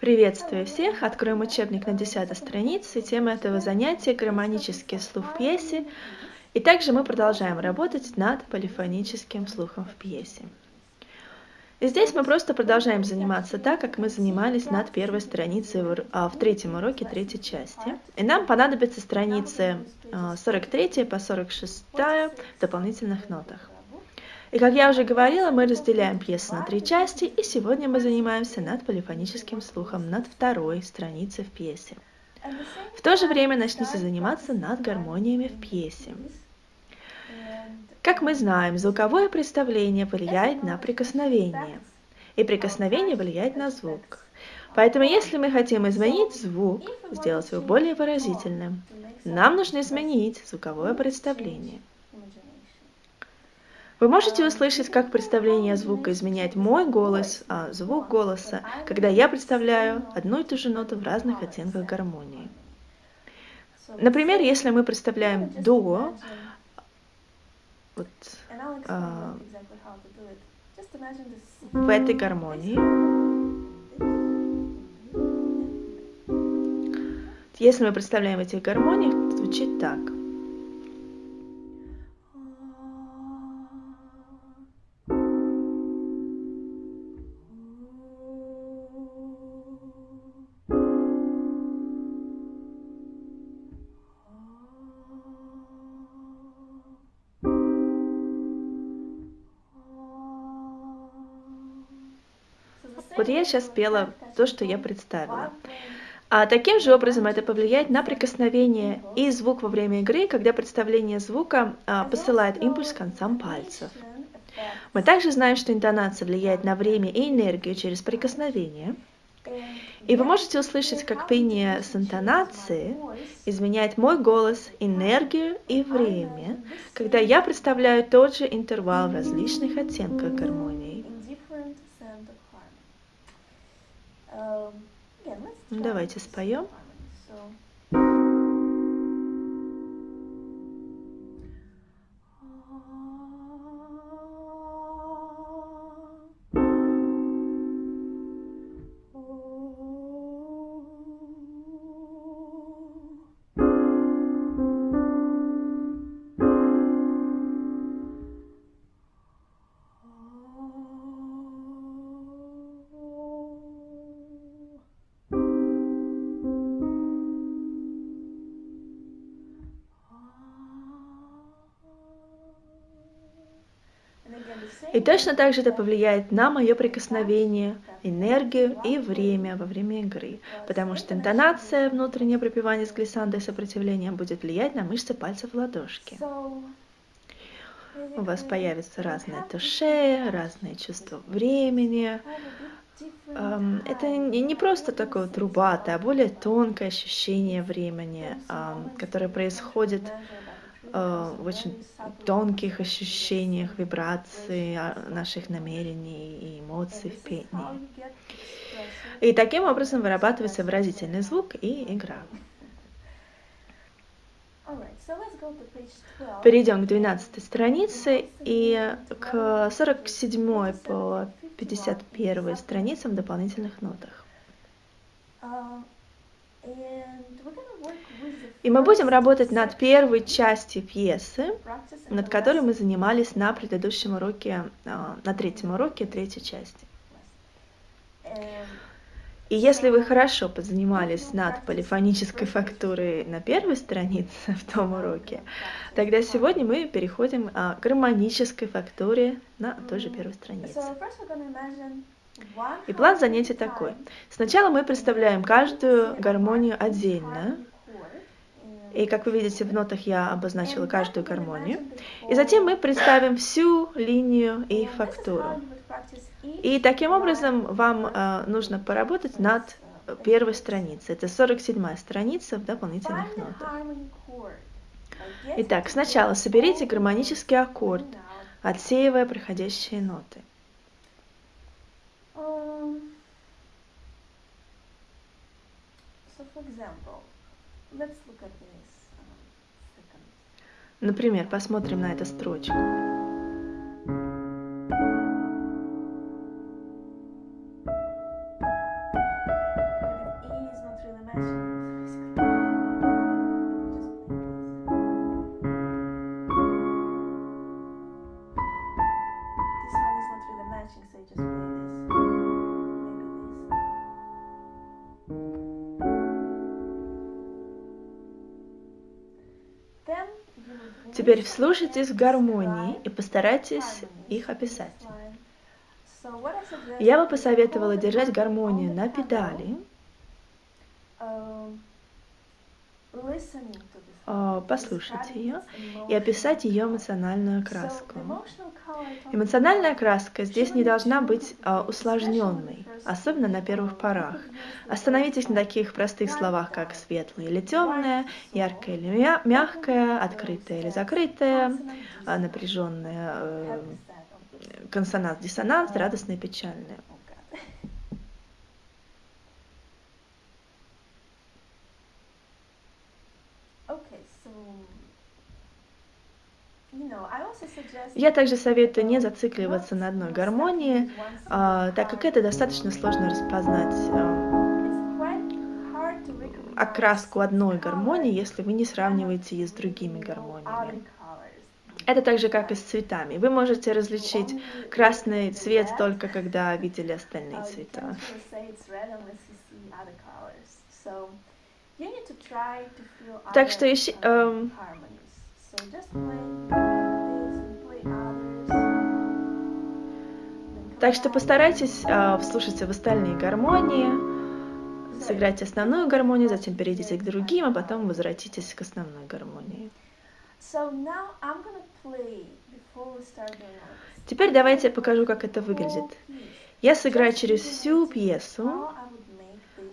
Приветствую всех! Откроем учебник на 10 странице. Тема этого занятия – гармонический слух в пьесе. И также мы продолжаем работать над полифоническим слухом в пьесе. И здесь мы просто продолжаем заниматься так, как мы занимались над первой страницей в, а, в третьем уроке третьей части. И нам понадобятся страницы 43 а, по 46 в дополнительных нотах. И как я уже говорила, мы разделяем пьесу на три части, и сегодня мы занимаемся над полифоническим слухом, над второй страницей в пьесе. В то же время начните заниматься над гармониями в пьесе. Как мы знаем, звуковое представление влияет на прикосновение, и прикосновение влияет на звук. Поэтому если мы хотим изменить звук, сделать его более выразительным, нам нужно изменить звуковое представление. Вы можете услышать, как представление звука изменяет мой голос, а звук голоса, когда я представляю одну и ту же ноту в разных оттенках гармонии. Например, если мы представляем до, вот, а, в этой гармонии, если мы представляем эти гармонии, звучит так – я сейчас пела то, что я представила. А таким же образом это повлияет на прикосновение и звук во время игры, когда представление звука а, посылает импульс к концам пальцев. Мы также знаем, что интонация влияет на время и энергию через прикосновение. И вы можете услышать, как пение с интонацией изменяет мой голос, энергию и время, когда я представляю тот же интервал в различных оттенках гармонии. Давайте споем. И точно так же это повлияет на мое прикосновение, энергию и время во время игры, потому что интонация, внутреннее пропивание с глиссандой сопротивлением будет влиять на мышцы пальцев ладошки. У вас появятся разные туше, разные чувства времени. Это не просто такое трубатое, а более тонкое ощущение времени, которое происходит в очень тонких ощущениях, вибраций а, наших намерений и эмоций в пении. И таким образом вырабатывается выразительный звук и игра. Перейдем к 12 странице и к 47 по 51 страницам в дополнительных нотах. Uh, и мы будем работать над первой частью пьесы, над которой мы занимались на предыдущем уроке, а, на третьем уроке третьей части. И если вы хорошо позанимались над полифонической фактурой на первой странице в том уроке, тогда сегодня мы переходим а, к гармонической фактуре на той же первой странице. И план занятий такой. Сначала мы представляем каждую гармонию отдельно, и как вы видите, в нотах я обозначила каждую гармонию. И затем мы представим всю линию и фактуру. И таким образом вам э, нужно поработать над первой страницей. Это 47 страница в дополнительных нотах. Итак, сначала соберите гармонический аккорд, отсеивая проходящие ноты. So for example, Например, посмотрим на эту строчку. Теперь вслушайтесь в гармонии и постарайтесь их описать. Я бы посоветовала держать гармонию на педали, а, послушать ее и описать ее эмоциональную окраску. Эмоциональная окраска здесь не должна быть а, усложненной, особенно на первых порах. Остановитесь на таких простых словах, как светлое или темное, яркое или мягкое, открытое или закрытое, а, напряженное, э, консонанс-диссонанс, радостное и печальное. Я также советую не зацикливаться на одной гармонии, а, так как это достаточно сложно распознать а, окраску одной гармонии, если вы не сравниваете ее с другими гармониями. Это так же, как и с цветами. Вы можете различить красный цвет только когда видели остальные цвета. Так что ищи, эм, так что постарайтесь э, вслушаться в остальные гармонии, сыграть основную гармонию, затем перейдите к другим, а потом возвратитесь к основной гармонии. Теперь давайте я покажу, как это выглядит. Я сыграю через всю пьесу,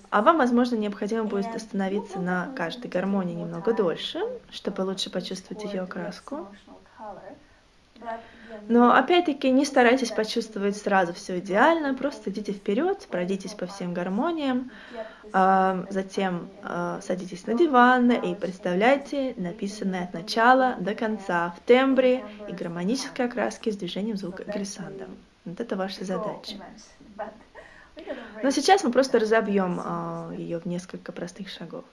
а вам, возможно, необходимо будет остановиться на каждой гармонии немного дольше, чтобы лучше почувствовать ее окраску. Но опять-таки не старайтесь почувствовать сразу все идеально, просто идите вперед, пройдитесь по всем гармониям, а, затем а, садитесь на диван и представляйте написанное от начала до конца в тембре и гармонической окраске с движением звука глиссанда. Вот это ваша задача. Но сейчас мы просто разобьем а, ее в несколько простых шагов.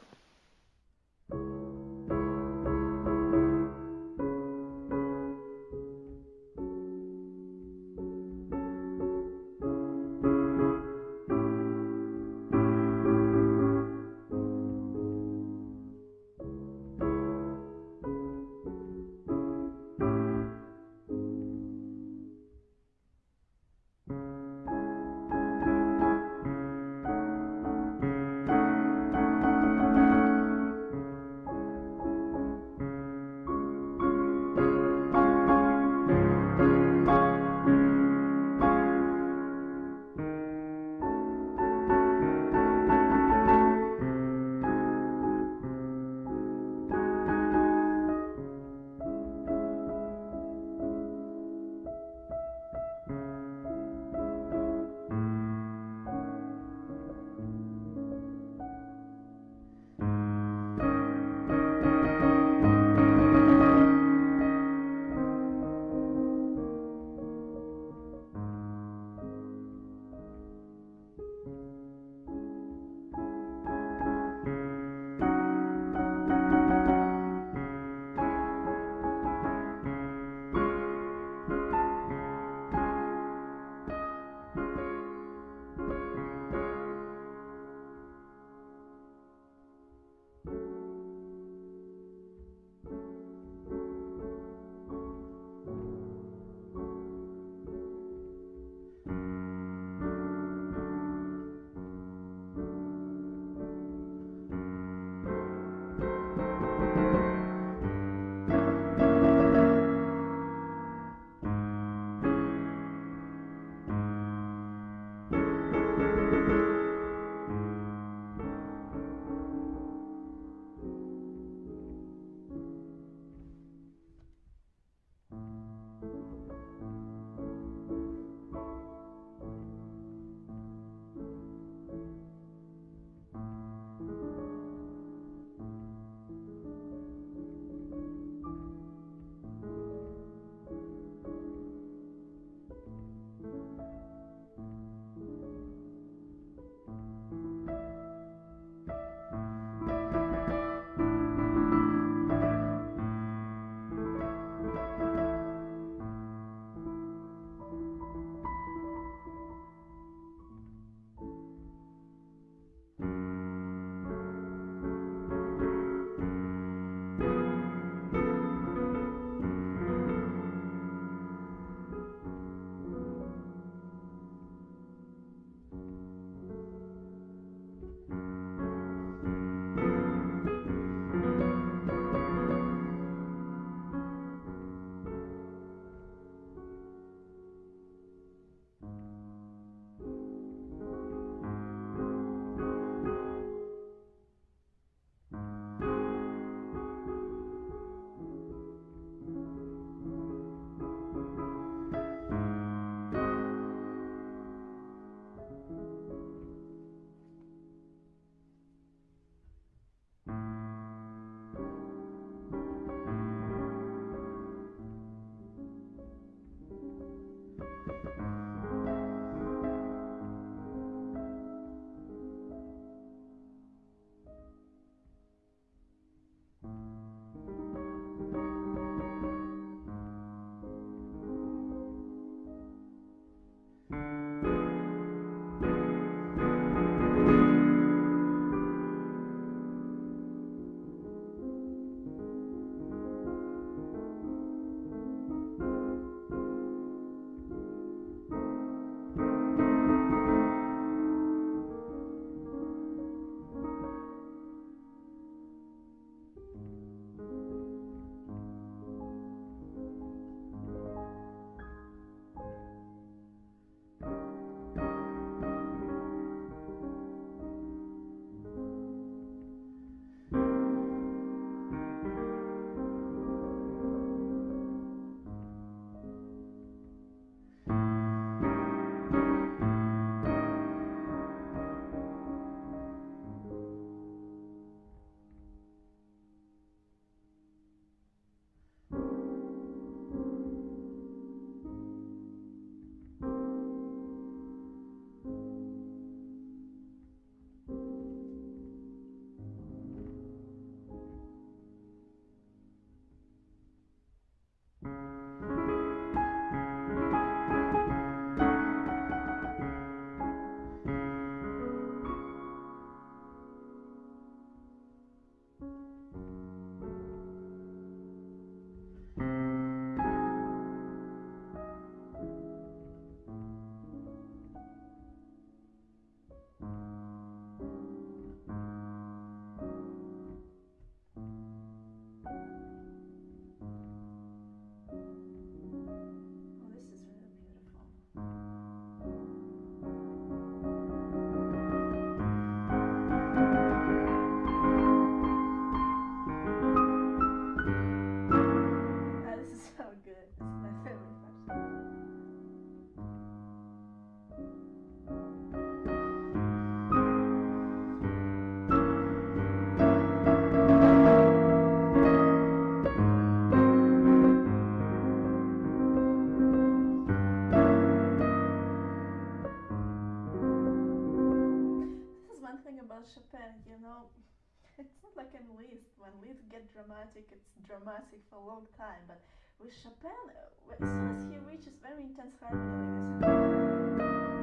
Chopin, you know, it's not like in Liszt. When Liszt get dramatic, it's dramatic for a long time. But with Chopin, uh, as soon as he reaches very intense harmony,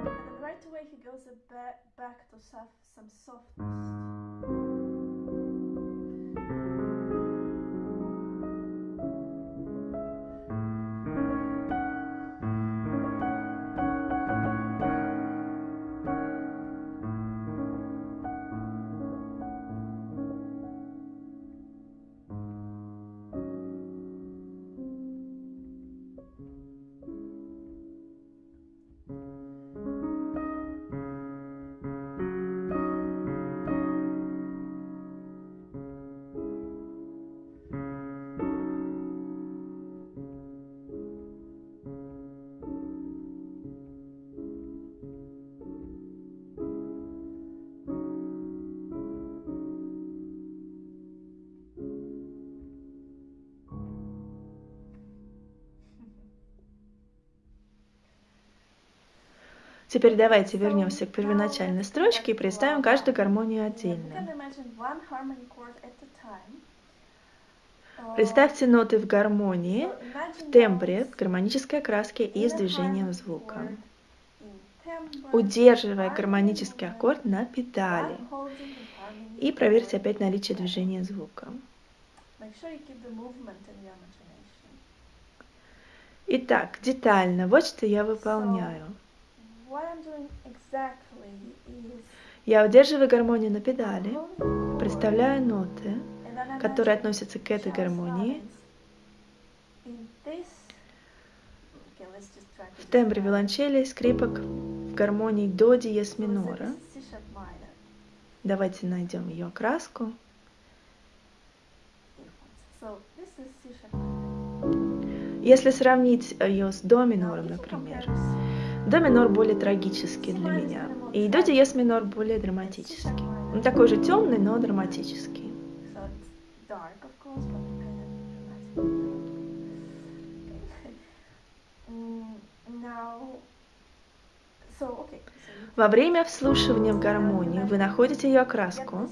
and right away he goes back back to some softness. Теперь давайте вернемся к первоначальной строчке и представим каждую гармонию отдельно. Представьте ноты в гармонии, в тембре, в гармонической окраске и с движением звука. Удерживая гармонический аккорд на педали. И проверьте опять наличие движения звука. Итак, детально, вот что я выполняю. Я удерживаю гармонию на педали, представляю ноты, которые относятся к этой гармонии. В тембре виолончели скрипок в гармонии до диез минора. Давайте найдем ее окраску. Если сравнить ее с до минором, например, до минор более трагический для меня. И до диез минор более драматический. Он такой же темный, но драматический. Во время вслушивания в гармонию вы находите ее окраску,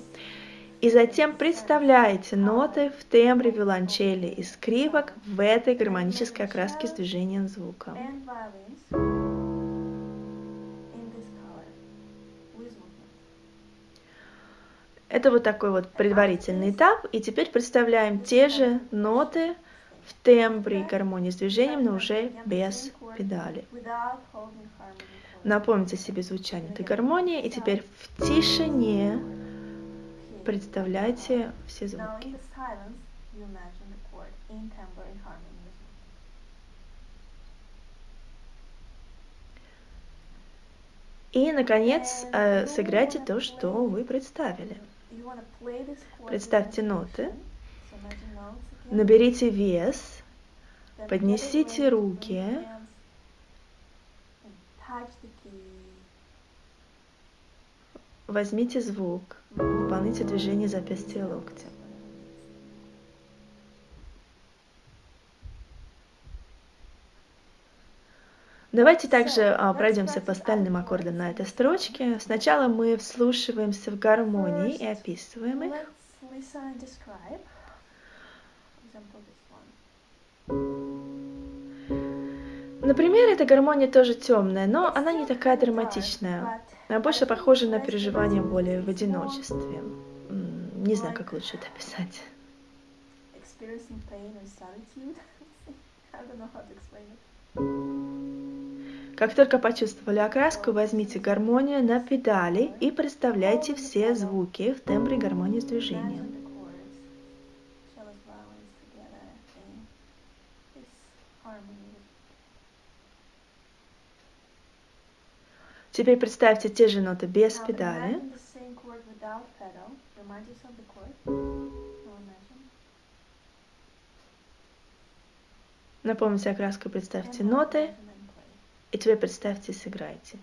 и затем представляете ноты в тембре виолончели и скрипок в этой гармонической окраске с движением звука. Это вот такой вот предварительный этап. И теперь представляем те же ноты в тембре и гармонии с движением, но уже без педали. Напомните себе звучание этой гармонии. И теперь в тишине представляйте все звуки. И, наконец, э, сыграйте то, что вы представили. Представьте ноты, наберите вес, поднесите руки, возьмите звук, выполните движение запястья локтя. Давайте также а, пройдемся по остальным аккордам на этой строчке. Сначала мы вслушиваемся в гармонии и описываем их. Например, эта гармония тоже темная, но она не такая драматичная. Она больше похожа на переживание боли в одиночестве. Не знаю, как лучше это описать. Как только почувствовали окраску, возьмите гармонию на педали и представляйте все звуки в тембре гармонии с движением. Теперь представьте те же ноты без педали. Напомните окраску, представьте ноты и теперь представьте и сыграйте.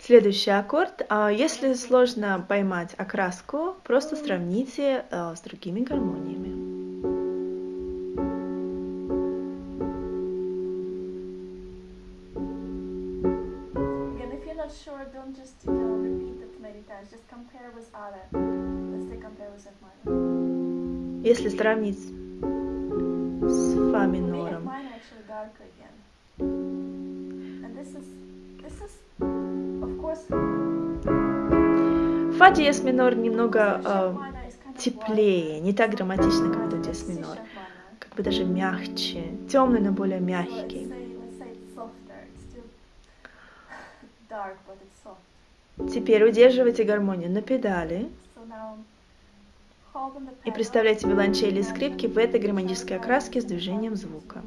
Следующий аккорд. А, если сложно поймать окраску, просто сравните а, с другими гармониями. Если сравнить с фа минором, фа диез минор немного э, теплее, не так драматично, как до диез минор, как бы даже мягче, темный, но более мягкий. Теперь удерживайте гармонию на педали So now hold on the и представляйте виолончели и скрипки в этой гармонической окраске с движением звука.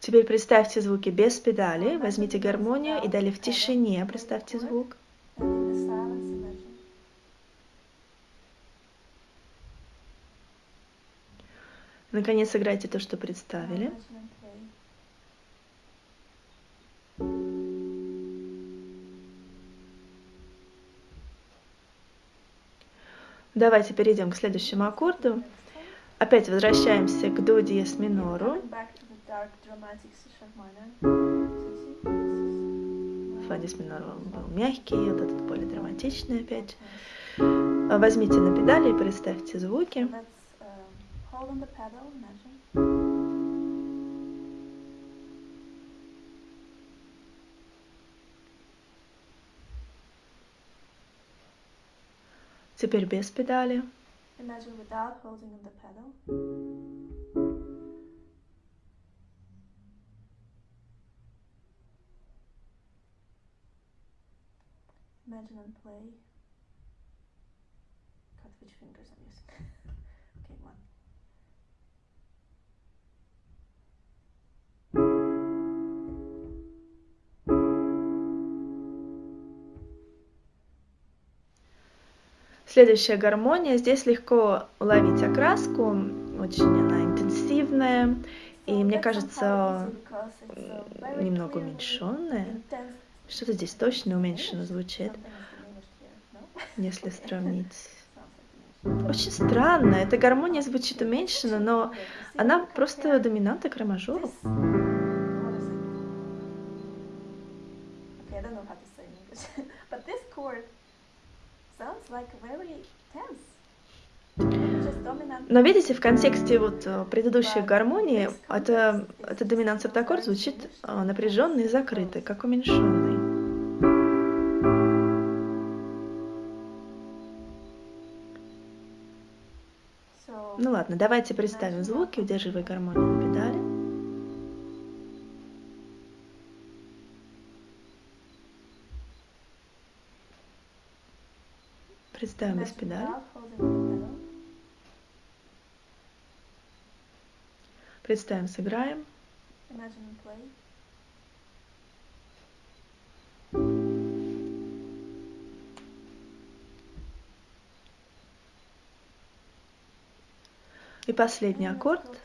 Теперь представьте звуки без педали, возьмите гармонию и далее в тишине представьте звук. Наконец сыграйте то, что представили. Давайте перейдем к следующему аккорду. Опять возвращаемся к до диез минору. Фа диез минор был мягкий, вот этот более драматичный опять. А Возьмите на педали и представьте звуки. Let's um, Теперь без педали. Imagine without holding on the pedal. Imagine and play. God, which fingers I'm using. okay, one. Следующая гармония. Здесь легко уловить окраску. Очень она интенсивная. И мне кажется, немного уменьшенная. Что-то здесь точно уменьшенно Diminished. звучит, если сравнить. Очень странно. Эта гармония звучит уменьшенно, но она просто доминанта к ре-мажору. this- what is it? Okay, I don't know how to say in English, but this chord sounds like very tense. Just dominant. Но видите, в контексте вот э, предыдущей гармонии, это, это доминант септаккорд звучит э, напряженный и закрытый, как уменьшенный. Ну ладно, давайте представим звуки, удерживая гармонию на педали. Представим без педали. Представим, сыграем. Imagine and play. И последний аккорд.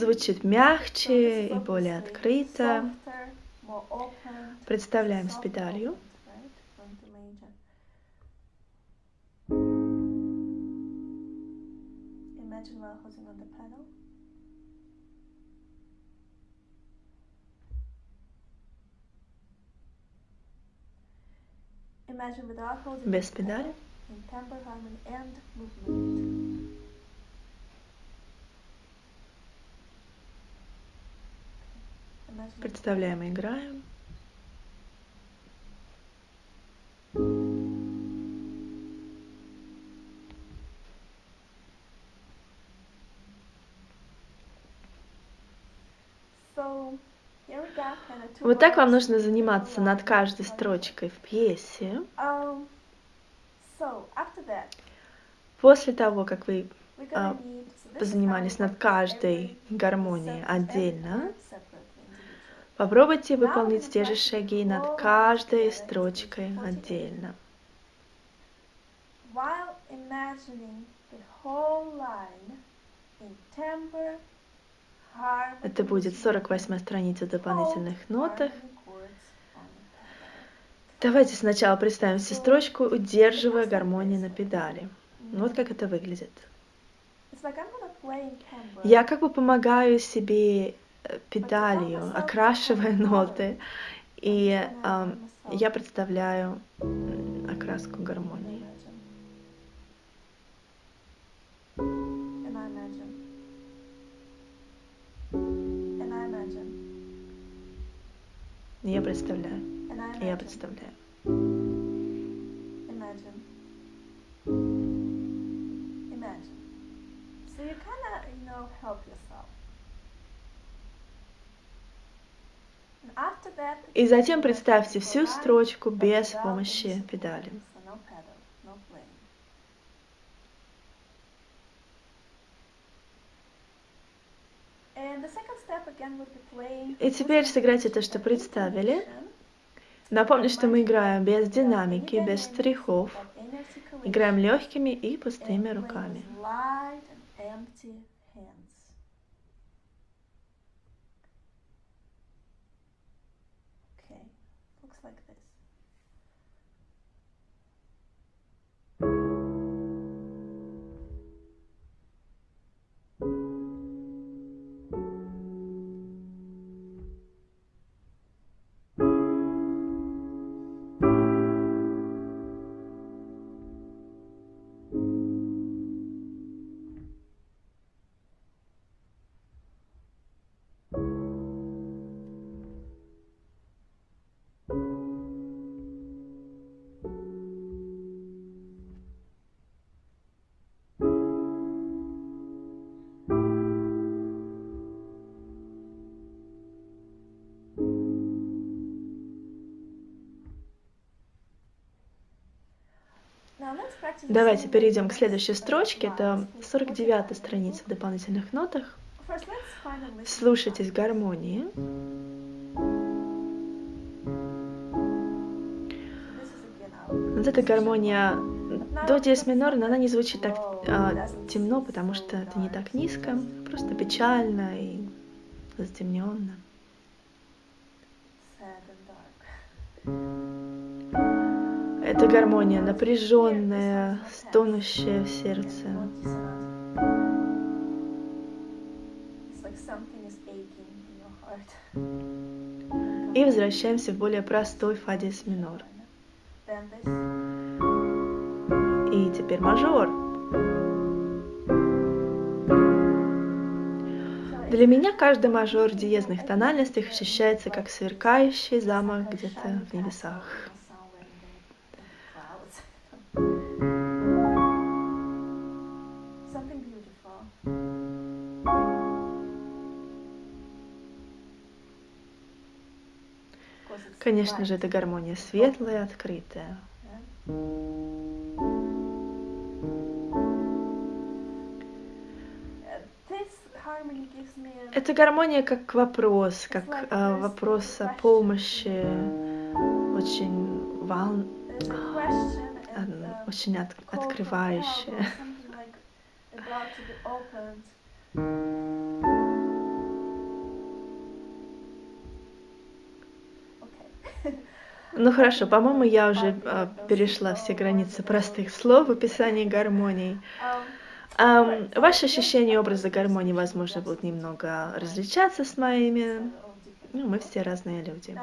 Звучит мягче и более открыто. Представляем с педалью. Без педали. in timbre, harmony and movement. Imagine and Представляем и играем. Вот так вам нужно заниматься над каждой строчкой в пьесе. Um, После того, как вы А, позанимались над каждой гармонией отдельно. Попробуйте выполнить те же шаги над каждой строчкой each 48. отдельно. While imagining the whole line in timbre, harmony, Это будет 48 страница в дополнительных нотах. Давайте сначала представим себе строчку, удерживая гармонию на педали. Вот как это выглядит. Я как бы помогаю себе педалью, окрашивая ноты, и ам, я представляю окраску гармонии. Я представляю, я представляю. Imagine. Imagine. So you kind of, you know, help yourself. И затем представьте всю строчку без помощи педали. И теперь сыграйте то, что представили. Напомню, что мы играем без динамики, без штрихов. Играем легкими и пустыми руками. Like this. Давайте перейдем к следующей строчке. Это Please 49 focus страница в дополнительных нотах. Слушайтесь гармонии. Вот эта гармония до диез минор, но она не звучит так а, темно, потому что это не так низко, просто печально и затемненно. Это гармония напряженная, стонущая в сердце. И возвращаемся в более простой фа диез минор. И теперь мажор. Для меня каждый мажор в диезных тональностях ощущается как сверкающий замок где-то в небесах. Something beautiful. Конечно же, это гармония светлая, открытая. Uh, Это гармония как вопрос, как а, вопрос о помощи, очень вол... очень от-. Okay. Ну хорошо, по-моему, я уже а, перешла все границы простых слов в описании гармоний. Um, ваши ощущения образа гармонии, возможно, будут немного различаться с моими. Ну, мы все разные люди.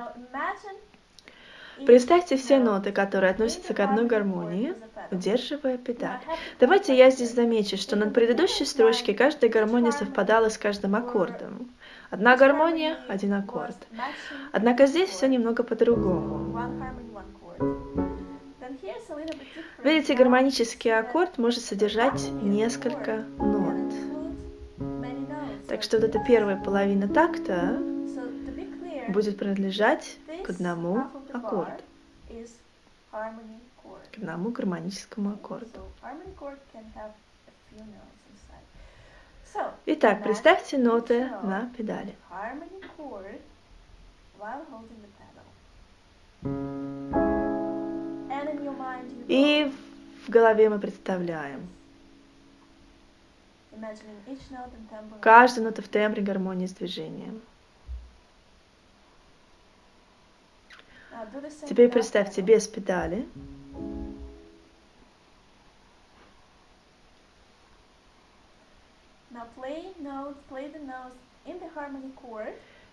Представьте все ноты, которые относятся к одной гармонии, удерживая педаль. Давайте я здесь замечу, что на предыдущей строчке каждая гармония совпадала с каждым аккордом. Одна гармония, один аккорд. Однако здесь все немного по-другому. Видите, гармонический аккорд может содержать несколько нот. Так что вот эта первая половина такта будет принадлежать к одному аккорду, к одному гармоническому аккорду. Итак, представьте ноты на педали. И в голове мы представляем. Каждая нота в тембре гармонии с движением. Now Uh, do the same Теперь without представьте без педали.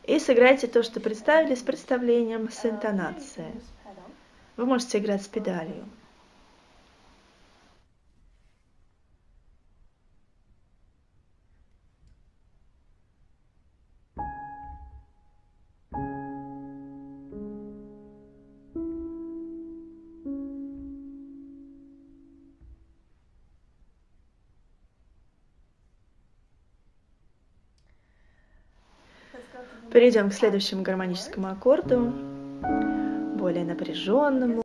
И сыграйте то, что представили, с представлением, с Uh, интонацией. Вы можете играть с педалью. Перейдем к следующему гармоническому аккорду, более напряженному.